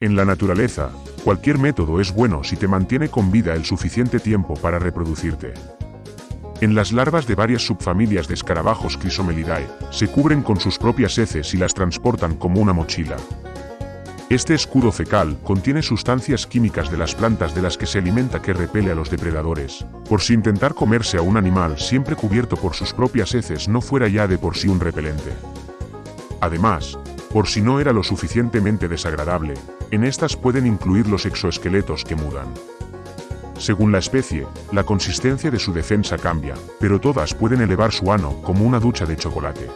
En la naturaleza, cualquier método es bueno si te mantiene con vida el suficiente tiempo para reproducirte. En las larvas de varias subfamilias de escarabajos Chrysomelidae, se cubren con sus propias heces y las transportan como una mochila. Este escudo fecal contiene sustancias químicas de las plantas de las que se alimenta que repele a los depredadores, por si intentar comerse a un animal siempre cubierto por sus propias heces no fuera ya de por sí un repelente. Además, por si no era lo suficientemente desagradable, en estas pueden incluir los exoesqueletos que mudan. Según la especie, la consistencia de su defensa cambia, pero todas pueden elevar su ano como una ducha de chocolate.